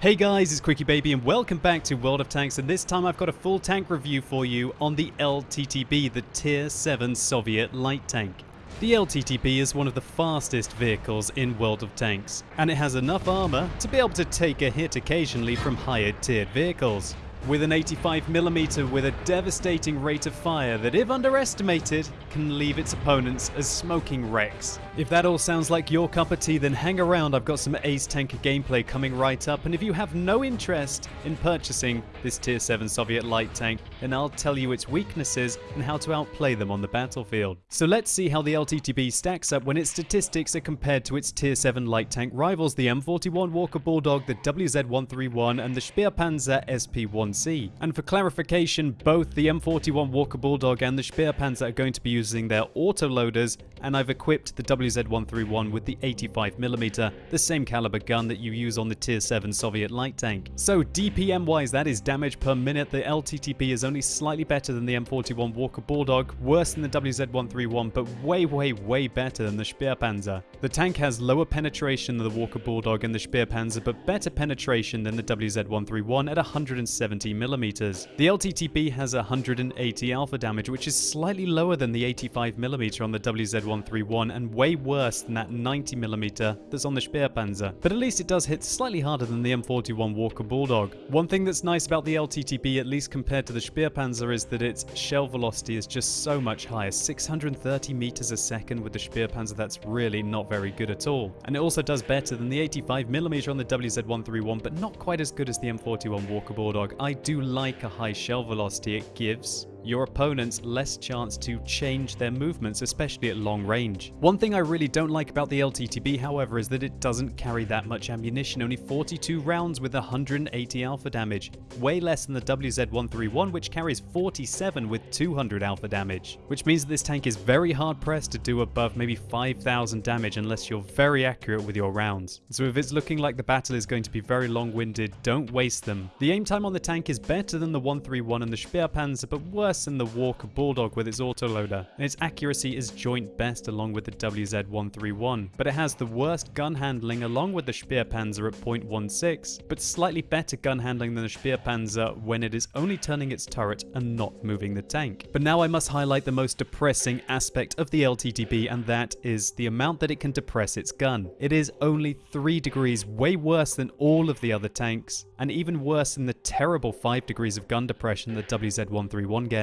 Hey guys, it's QuickyBaby and welcome back to World of Tanks and this time I've got a full tank review for you on the LTTB, the Tier 7 Soviet light tank. The LTTB is one of the fastest vehicles in World of Tanks, and it has enough armor to be able to take a hit occasionally from higher tiered vehicles with an 85mm with a devastating rate of fire that if underestimated can leave its opponents as smoking wrecks. If that all sounds like your cup of tea then hang around I've got some Ace Tanker gameplay coming right up and if you have no interest in purchasing this tier 7 Soviet light tank then I'll tell you its weaknesses and how to outplay them on the battlefield. So let's see how the LTTB stacks up when its statistics are compared to its tier 7 light tank rivals the M41 Walker Bulldog, the WZ-131 and the Spähpanzer SP-1 1C. And for clarification, both the M41 Walker Bulldog and the Spähpanzer are going to be using their autoloaders, and I've equipped the WZ-131 with the 85mm, the same caliber gun that you use on the Tier 7 Soviet light tank. So DPM wise, that is damage per minute, the LTTB is only slightly better than the M41 Walker Bulldog, worse than the WZ-131, but way, way, way better than the Spähpanzer. The tank has lower penetration than the Walker Bulldog and the Spähpanzer, but better penetration than the WZ-131 at 170 70mm. The LTTB has 180 alpha damage, which is slightly lower than the 85mm on the WZ-131 and way worse than that 90mm that's on the Spähpanzer. But at least it does hit slightly harder than the M41 Walker Bulldog. One thing that's nice about the LTTB, at least compared to the Spähpanzer, is that its shell velocity is just so much higher. 630 meters a second with the Spähpanzer, that's really not very good at all. And it also does better than the 85mm on the WZ-131, but not quite as good as the M41 Walker Bulldog. I do like a high shell velocity it gives, your opponents less chance to change their movements, especially at long range. One thing I really don't like about the LTTB, however, is that it doesn't carry that much ammunition, only 42 rounds with 180 alpha damage, way less than the WZ-131 which carries 47 with 200 alpha damage, which means that this tank is very hard pressed to do above maybe 5000 damage unless you're very accurate with your rounds. So if it's looking like the battle is going to be very long-winded, don't waste them. The aim time on the tank is better than the 131 and the Spähpanzer, but worse worse than the Walker Bulldog with its autoloader, and its accuracy is joint best along with the WZ-131, but it has the worst gun handling along with the Spähpanzer at 0.16, but slightly better gun handling than the Spähpanzer when it is only turning its turret and not moving the tank. But now I must highlight the most depressing aspect of the LTTB and that is the amount that it can depress its gun. It is only 3 degrees way worse than all of the other tanks, and even worse than the terrible 5 degrees of gun depression that WZ-131 gets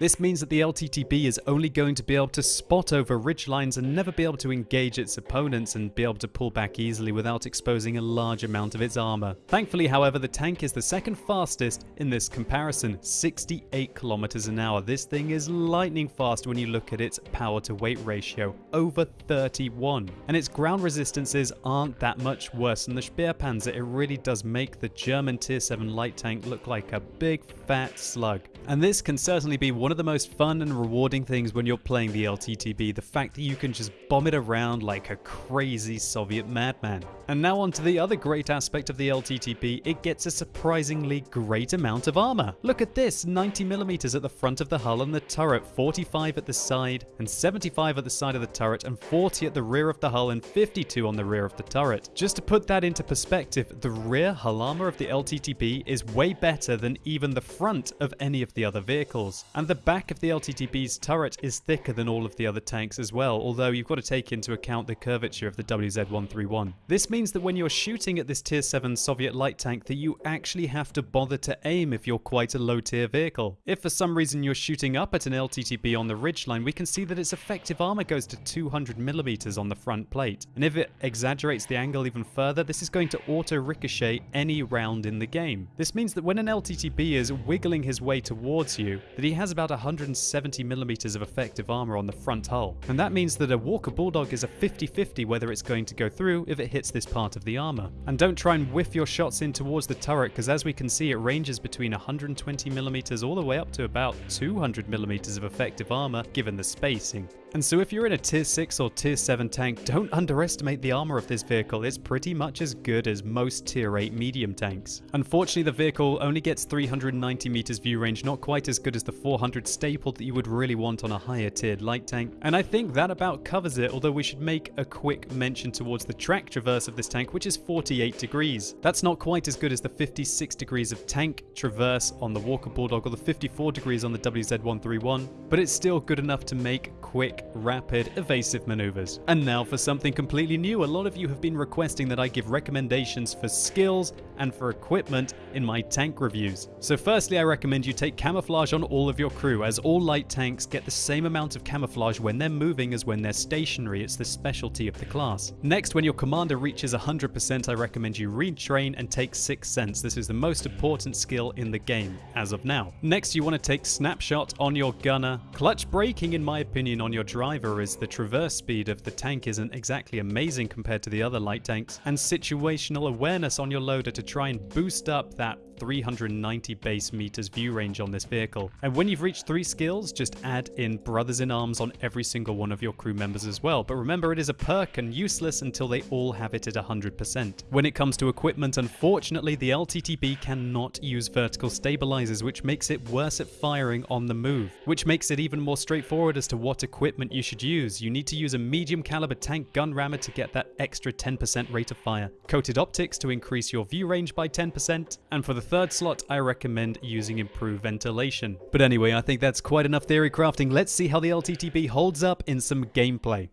This means that the LTTB is only going to be able to spot over ridge lines and never be able to engage its opponents and be able to pull back easily without exposing a large amount of its armor. Thankfully, however, the tank is the second fastest in this comparison, 68 kilometers an hour. This thing is lightning fast when you look at its power to weight ratio, over 31. And its ground resistances aren't that much worse than the Spähpanzer. It really does make the German tier 7 light tank look like a big fat slug. And this can certainly be one of the most fun and rewarding things when you're playing the LTTB, the fact that you can just bomb it around like a crazy Soviet madman. And now on to the other great aspect of the LTTB, it gets a surprisingly great amount of armor. Look at this, 90mm at the front of the hull and the turret, 45 at the side, and 75 at the side of the turret, and 40 at the rear of the hull, and 52 on the rear of the turret. Just to put that into perspective, the rear hull armor of the LTTB is way better than even the front of any of the other vehicles. And the back of the LTTB's turret is thicker than all of the other tanks as well, although you've got to take into account the curvature of the WZ-131. This means that when you're shooting at this tier 7 Soviet light tank that you actually have to bother to aim if you're quite a low tier vehicle. If for some reason you're shooting up at an LTTB on the ridgeline, we can see that its effective armor goes to 200mm on the front plate. And if it exaggerates the angle even further, this is going to auto ricochet any round in the game. This means that when an LTTB is wiggling his way towards you, that he has about 170mm of effective armor on the front hull. And that means that a Walker Bulldog is a 50-50 whether it's going to go through if it hits this part of the armor. And don't try and whiff your shots in towards the turret because as we can see it ranges between 120mm all the way up to about 200mm of effective armor given the spacing. And so if you're in a tier 6 or tier 7 tank, don't underestimate the armor of this vehicle, it's pretty much as good as most tier 8 medium tanks. Unfortunately the vehicle only gets 390 meters view range, not quite as good as the 400 staple that you would really want on a higher tiered light tank, and I think that about covers it, although we should make a quick mention towards the track traverse of this tank, which is 48 degrees. That's not quite as good as the 56 degrees of tank traverse on the Walker Bulldog or the 54 degrees on the WZ-131, but it's still good enough to make quick, rapid, evasive maneuvers. And now for something completely new, a lot of you have been requesting that I give recommendations for skills and for equipment in my tank reviews. So firstly, I recommend you take camouflage on all of your crew, as all light tanks get the same amount of camouflage when they're moving as when they're stationary. It's the specialty of the class. Next, when your commander reaches 100%, I recommend you retrain and take Sixth Sense. This is the most important skill in the game, as of now. Next, you want to take Snapshot on your gunner. Clutch braking, in my opinion, on your driver is the traverse speed of the tank isn't exactly amazing compared to the other light tanks, and situational awareness on your loader to try and boost up that 390 base meters view range on this vehicle. And when you've reached three skills, just add in Brothers in Arms on every single one of your crew members as well. But remember, it is a perk and useless until they all have it at 100%. When it comes to equipment, unfortunately, the LTTB cannot use vertical stabilizers, which makes it worse at firing on the move, which makes it even more straightforward as to what equipment you should use. You need to use a medium caliber tank gun rammer to get that extra 10% rate of fire, coated optics to increase your view range by 10%, and for the third slot, I recommend using improved ventilation. But anyway, I think that's quite enough theory crafting. Let's see how the LTTB holds up in some gameplay.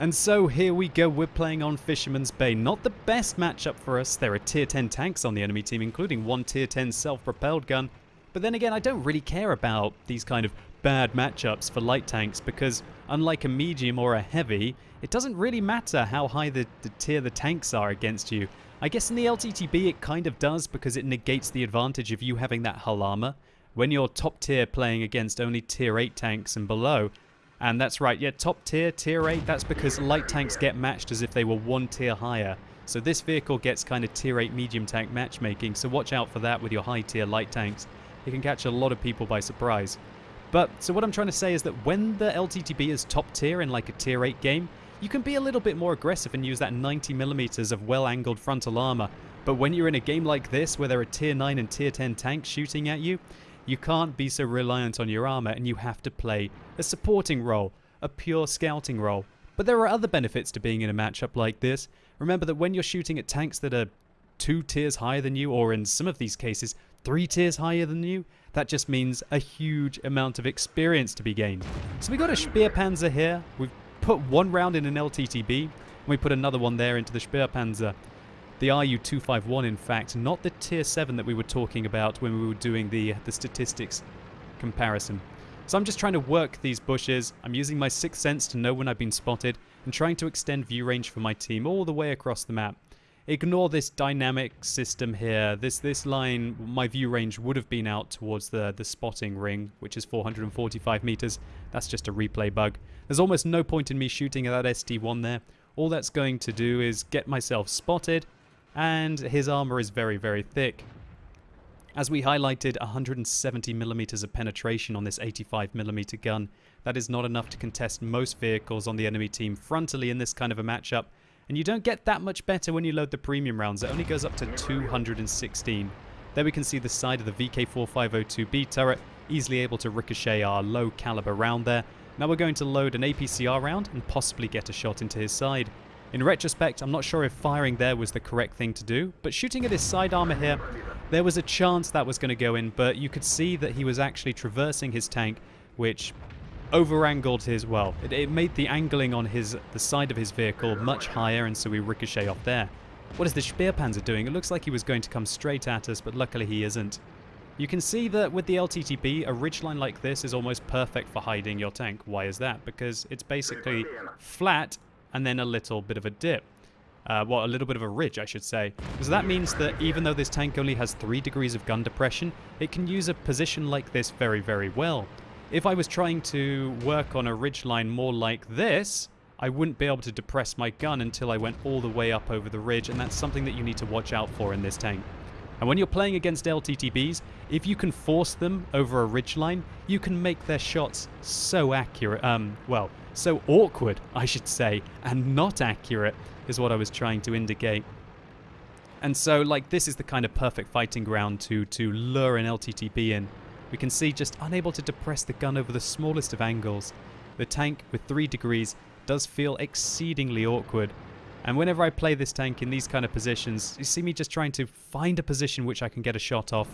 And so here we go, we're playing on Fisherman's Bay. Not the best matchup for us. There are tier 10 tanks on the enemy team, including one tier 10 self-propelled gun. But then again, I don't really care about these kind of bad matchups for light tanks because unlike a medium or a heavy, it doesn't really matter how high the, the tier the tanks are against you. I guess in the LTTB it kind of does because it negates the advantage of you having that hull armor. When you're top tier playing against only tier 8 tanks and below, and that's right, yeah, top tier, tier 8, that's because light tanks get matched as if they were one tier higher. So this vehicle gets kind of tier 8 medium tank matchmaking, so watch out for that with your high tier light tanks. It can catch a lot of people by surprise. But, so what I'm trying to say is that when the LTTB is top tier in like a tier 8 game, you can be a little bit more aggressive and use that 90mm of well-angled frontal armor, but when you're in a game like this where there are tier 9 and tier 10 tanks shooting at you, you can't be so reliant on your armor and you have to play a supporting role, a pure scouting role. But there are other benefits to being in a matchup like this. Remember that when you're shooting at tanks that are two tiers higher than you, or in some of these cases, three tiers higher than you, that just means a huge amount of experience to be gained. So we got a Spähpanzer here. We've put one round in an LTTB, and we put another one there into the Spähpanzer. The RU-251, in fact, not the Tier 7 that we were talking about when we were doing the, the statistics comparison. So I'm just trying to work these bushes, I'm using my sixth sense to know when I've been spotted, and trying to extend view range for my team all the way across the map. Ignore this dynamic system here. This this line, my view range would have been out towards the, the spotting ring, which is 445 meters. That's just a replay bug. There's almost no point in me shooting at that ST-1 there. All that's going to do is get myself spotted, and his armor is very, very thick. As we highlighted, 170 millimeters of penetration on this 85 millimeter gun. That is not enough to contest most vehicles on the enemy team frontally in this kind of a matchup, and you don't get that much better when you load the premium rounds. It only goes up to 216. There we can see the side of the VK4502B turret, easily able to ricochet our low caliber round there. Now we're going to load an APCR round and possibly get a shot into his side. In retrospect, I'm not sure if firing there was the correct thing to do, but shooting at his side armor here, there was a chance that was going to go in, but you could see that he was actually traversing his tank, which over-angled his, well, it, it, made the angling on his the side of his vehicle much higher, and so we ricochet off there. What is the Spähpanzer doing? It looks like he was going to come straight at us, but luckily he isn't. You can see that with the LTTB, a ridgeline like this is almost perfect for hiding your tank. Why is that? Because it's basically flat and then a little bit of a dip. Uh, well, a little bit of a ridge, I should say. So that means that even though this tank only has 3 degrees of gun depression, it can use a position like this very, very well. If I was trying to work on a ridgeline more like this, I wouldn't be able to depress my gun until I went all the way up over the ridge, and that's something that you need to watch out for in this tank. And when you're playing against LTTBs, if you can force them over a ridgeline, you can make their shots so accurate, um, well, so awkward, I should say, and not accurate, is what I was trying to indicate. And so, like, this is the kind of perfect fighting ground to, to lure an LTTB in. We can see just unable to depress the gun over the smallest of angles. The tank, with 3 degrees, does feel exceedingly awkward. And whenever I play this tank in these kind of positions, you see me just trying to find a position which I can get a shot off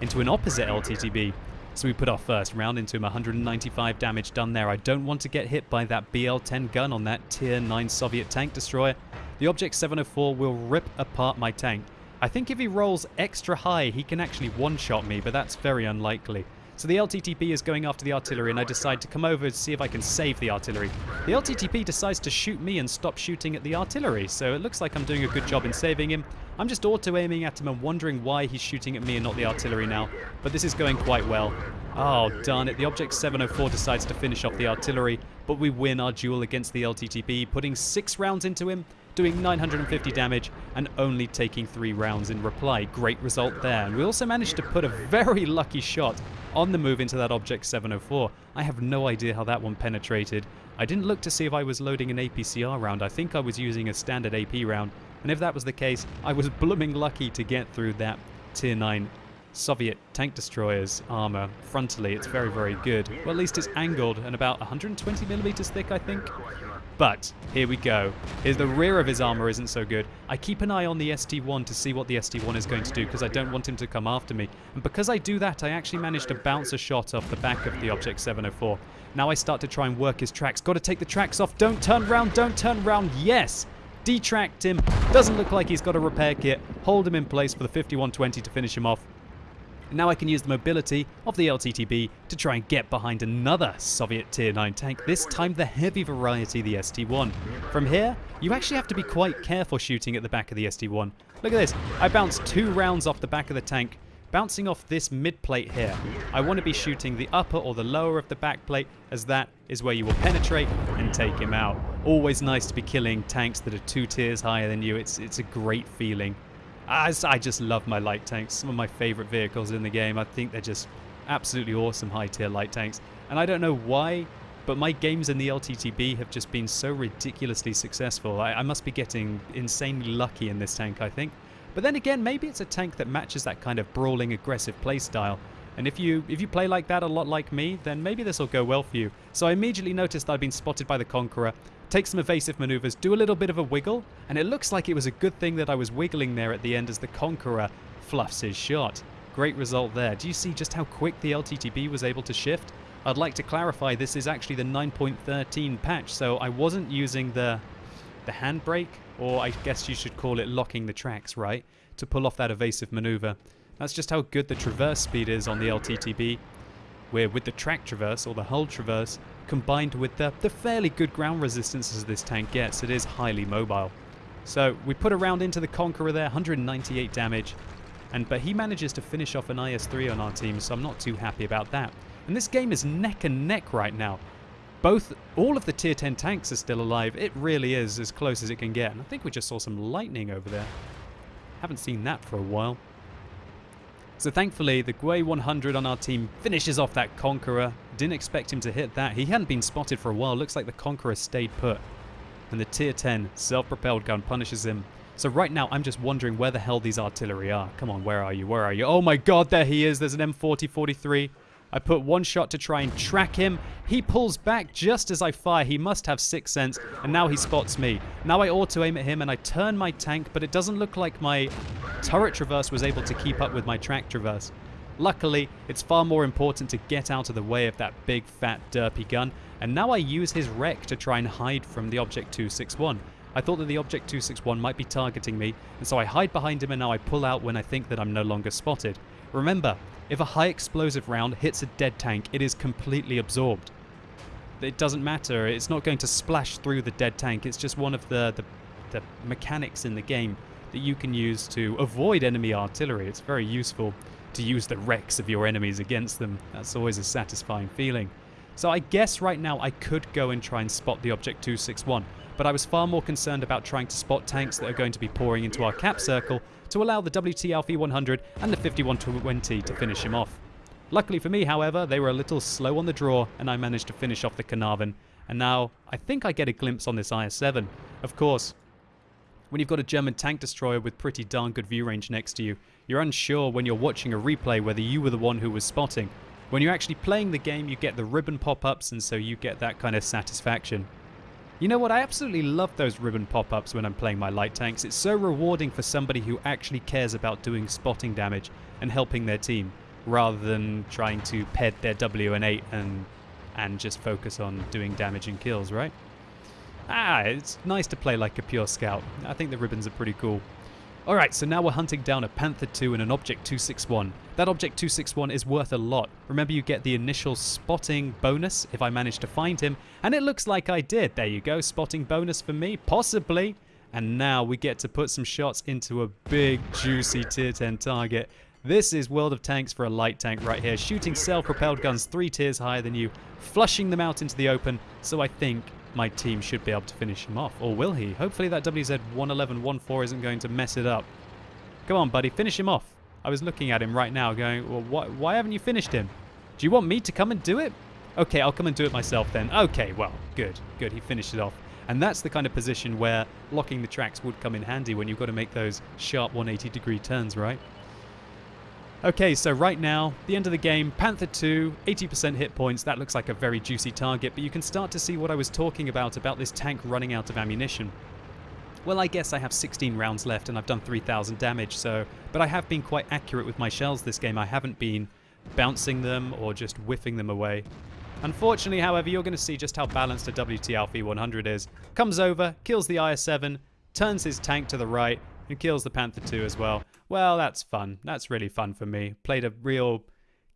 into an opposite LTTB. So we put our first round into him, 195 damage done there. I don't want to get hit by that BL-10 gun on that tier 9 Soviet tank destroyer. The Object 704 will rip apart my tank. I think if he rolls extra high, he can actually one-shot me, but that's very unlikely. So the LTTB is going after the artillery and I decide to come over to see if I can save the artillery. The LTTB decides to shoot me and stop shooting at the artillery, so it looks like I'm doing a good job in saving him. I'm just auto-aiming at him and wondering why he's shooting at me and not the artillery now, but this is going quite well. Oh, darn it, the Object 704 decides to finish off the artillery, but we win our duel against the LTTB, putting six rounds into him, doing 950 damage and only taking three rounds in reply. Great result there. And we also managed to put a very lucky shot on the move into that Object 704. I have no idea how that one penetrated. I didn't look to see if I was loading an APCR round. I think I was using a standard AP round. And if that was the case, I was blooming lucky to get through that Tier 9 Soviet tank destroyer's armor frontally. It's very, very good. Well, at least it's angled and about 120 millimeters thick, I think. But here we go. Here's the rear of his armor isn't so good. I keep an eye on the ST1 to see what the ST1 is going to do because I don't want him to come after me. And because I do that, I actually managed to bounce a shot off the back of the Object 704. Now I start to try and work his tracks. Got to take the tracks off. Don't turn round. Don't turn round. Yes! Detract him. Doesn't look like he's got a repair kit. Hold him in place for the 5120 to finish him off. Now I can use the mobility of the LTTB to try and get behind another Soviet Tier 9 tank, this time the heavy variety, the ST-1. From here, you actually have to be quite careful shooting at the back of the ST-1. Look at this, I bounced two rounds off the back of the tank, bouncing off this mid plate here. I want to be shooting the upper or the lower of the back plate as that is where you will penetrate and take him out. Always nice to be killing tanks that are two tiers higher than you. It's, it's a great feeling. As I just love my light tanks. Some of my favorite vehicles in the game. I think they're just absolutely awesome high tier light tanks. And I don't know why, but my games in the LTTB have just been so ridiculously successful. I, I must be getting insanely lucky in this tank, I think. But then again, maybe it's a tank that matches that kind of brawling, aggressive playstyle. And if you if you play like that a lot like me, then maybe this will go well for you. So I immediately noticed I'd been spotted by the Conqueror, take some evasive maneuvers, do a little bit of a wiggle, and it looks like it was a good thing that I was wiggling there at the end as the Conqueror fluffs his shot. Great result there. Do you see just how quick the LTTB was able to shift? I'd like to clarify this is actually the 9.13 patch, so I wasn't using the the handbrake, or I guess you should call it locking the tracks, right, to pull off that evasive maneuver. That's just how good the traverse speed is on the LTTB, where with the track traverse, or the hull traverse, combined with the, the fairly good ground resistance as this tank gets, it is highly mobile. So we put a round into the Conqueror there, 198 damage, and but he manages to finish off an IS-3 on our team, so I'm not too happy about that. And this game is neck and neck right now. Both, all of the tier 10 tanks are still alive. It really is as close as it can get. And I think we just saw some lightning over there. Haven't seen that for a while. So thankfully, the Gwei 100 on our team finishes off that Conqueror. Didn't expect him to hit that. He hadn't been spotted for a while. Looks like the Conqueror stayed put. And the Tier 10 self-propelled gun punishes him. So right now, I'm just wondering where the hell these artillery are. Come on, where are you? Where are you? Oh my god, there he is. There's an M40/43. I put one shot to try and track him. He pulls back just as I fire. He must have sixth sense, and now he spots me. Now I auto-aim at him, and I turn my tank, but it doesn't look like my turret traverse was able to keep up with my track traverse. Luckily, it's far more important to get out of the way of that big, fat, derpy gun, and now I use his wreck to try and hide from the Object 261. I thought that the Object 261 might be targeting me, and so I hide behind him and now I pull out when I think that I'm no longer spotted. Remember, if a high explosive round hits a dead tank, it is completely absorbed. It doesn't matter, it's not going to splash through the dead tank, it's just one of the, the, the mechanics in the game that you can use to avoid enemy artillery. It's very useful to use the wrecks of your enemies against them. That's always a satisfying feeling. So I guess right now I could go and try and spot the Object 261, but I was far more concerned about trying to spot tanks that are going to be pouring into our cap circle to allow the WT Alfie 100 and the 5120 to finish him off. Luckily for me, however, they were a little slow on the draw and I managed to finish off the Caernarvon. And now I think I get a glimpse on this IS-7. Of course, when you've got a German tank destroyer with pretty darn good view range next to you, you're unsure when you're watching a replay whether you were the one who was spotting. When you're actually playing the game, you get the ribbon pop-ups and so you get that kind of satisfaction. You know what, I absolutely love those ribbon pop-ups when I'm playing my light tanks. It's so rewarding for somebody who actually cares about doing spotting damage and helping their team rather than trying to ped their WN8 and and just focus on doing damage and kills, right? Ah, it's nice to play like a pure scout. I think the ribbons are pretty cool. Alright, so now we're hunting down a Panther 2 and an Object 261. That Object 261 is worth a lot. Remember you get the initial spotting bonus if I manage to find him, and it looks like I did. There you go, spotting bonus for me, possibly. And now we get to put some shots into a big, juicy tier 10 target. This is World of Tanks for a light tank right here, shooting self-propelled guns three tiers higher than you, flushing them out into the open, so I think my team should be able to finish him off. Or will he? Hopefully that WZ-111-14 isn't going to mess it up. Come on, buddy, finish him off. I was looking at him right now going, well, why, why haven't you finished him? Do you want me to come and do it? Okay, I'll come and do it myself then. Okay, well, good, good, he finished it off. And that's the kind of position where locking the tracks would come in handy when you've got to make those sharp 180 degree turns, right? Okay, so right now, the end of the game, Panther 2, 80% hit points, that looks like a very juicy target, but you can start to see what I was talking about, about this tank running out of ammunition. Well, I guess I have 16 rounds left and I've done 3,000 damage, so... But I have been quite accurate with my shells this game, I haven't been bouncing them or just whiffing them away. Unfortunately, however, you're going to see just how balanced a WT Alfie 100 is. Comes over, kills the IS-7, turns his tank to the right, and kills the Panther 2 as well. Well, that's fun. That's really fun for me. Played a real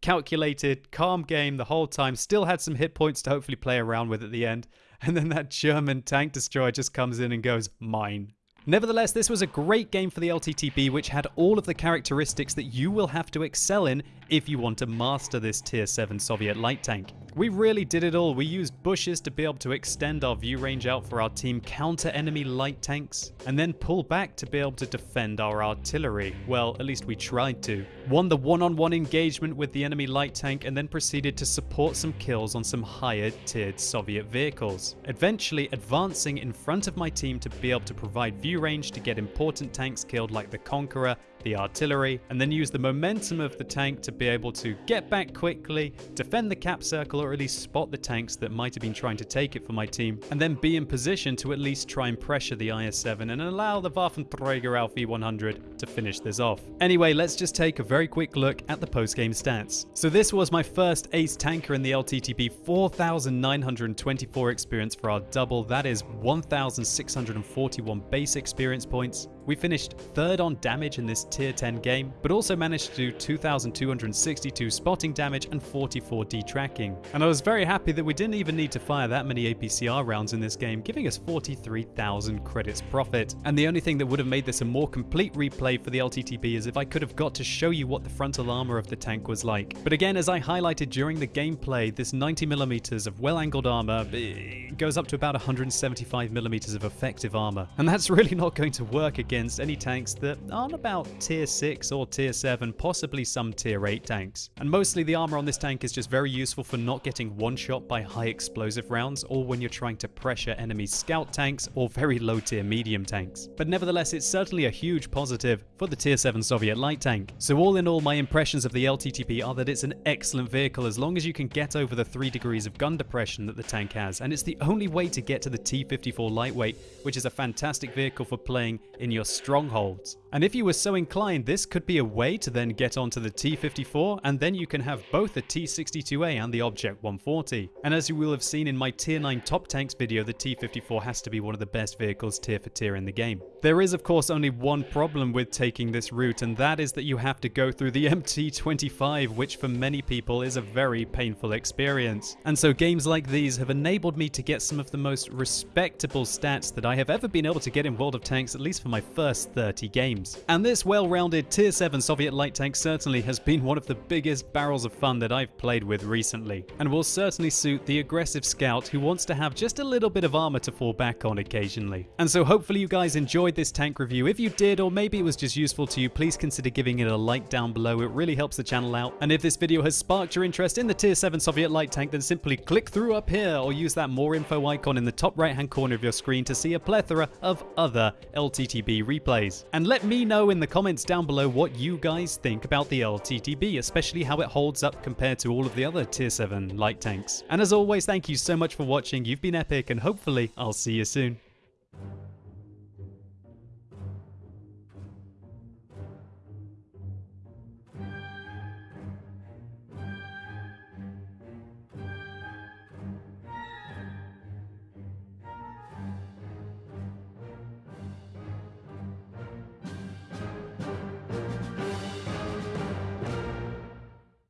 calculated, calm game the whole time. Still had some hit points to hopefully play around with at the end. And then that German tank destroyer just comes in and goes, mine. Nevertheless, this was a great game for the LTTB, which had all of the characteristics that you will have to excel in if you want to master this Tier 7 Soviet light tank. We really did it all. We used bushes to be able to extend our view range out for our team, counter enemy light tanks, and then pull back to be able to defend our artillery. Well, at least we tried to. Won the one-on-one -on -one engagement with the enemy light tank and then proceeded to support some kills on some higher tiered Soviet vehicles. Eventually advancing in front of my team to be able to provide view range to get important tanks killed like the Conqueror the artillery, and then use the momentum of the tank to be able to get back quickly, defend the cap circle or at least spot the tanks that might have been trying to take it for my team, and then be in position to at least try and pressure the IS-7 and allow the Waffenträger Alfie 100 to finish this off. Anyway, let's just take a very quick look at the post-game stats. So this was my first ace tanker in the LTTB, 4,924 experience for our double, that is 1,641 base experience points, we finished third on damage in this tier 10 game, but also managed to do 2,262 spotting damage and 44 detracking. And I was very happy that we didn't even need to fire that many APCR rounds in this game, giving us 43,000 credits profit. And the only thing that would have made this a more complete replay for the LTTB is if I could have got to show you what the frontal armor of the tank was like. But again, as I highlighted during the gameplay, this 90mm of well-angled armor eh, goes up to about 175mm of effective armor. And that's really not going to work against any tanks that aren't about tier 6 or tier 7, possibly some tier 8 tanks. And mostly the armor on this tank is just very useful for not getting one-shot by high explosive rounds or when you're trying to pressure enemy scout tanks or very low tier medium tanks. But nevertheless, it's certainly a huge positive for the tier 7 Soviet light tank. So all in all, my impressions of the LTTB are that it's an excellent vehicle as long as you can get over the 3 degrees of gun depression that the tank has, and it's the only way to get to the T-54 lightweight, which is a fantastic vehicle for playing in your your strongholds. And if you were so inclined, this could be a way to then get onto the T-54, and then you can have both the T-62A and the Object 140. And as you will have seen in my Tier 9 Top Tanks video, the T-54 has to be one of the best vehicles tier for tier in the game. There is of course only one problem with taking this route, and that is that you have to go through the MT-25, which for many people is a very painful experience. And so games like these have enabled me to get some of the most respectable stats that I have ever been able to get in World of Tanks, at least for my first 30 games games. And this well-rounded Tier 7 Soviet light tank certainly has been one of the biggest barrels of fun that I've played with recently, and will certainly suit the aggressive scout who wants to have just a little bit of armor to fall back on occasionally. And so hopefully you guys enjoyed this tank review. If you did, or maybe it was just useful to you, please consider giving it a like down below. It really helps the channel out. And if this video has sparked your interest in the Tier 7 Soviet light tank, then simply click through up here or use that more info icon in the top right hand corner of your screen to see a plethora of other LTTB replays. And let me know in the comments down below what you guys think about the LTTB, especially how it holds up compared to all of the other Tier 7 light tanks. And as always, thank you so much for watching. You've been epic and hopefully I'll see you soon.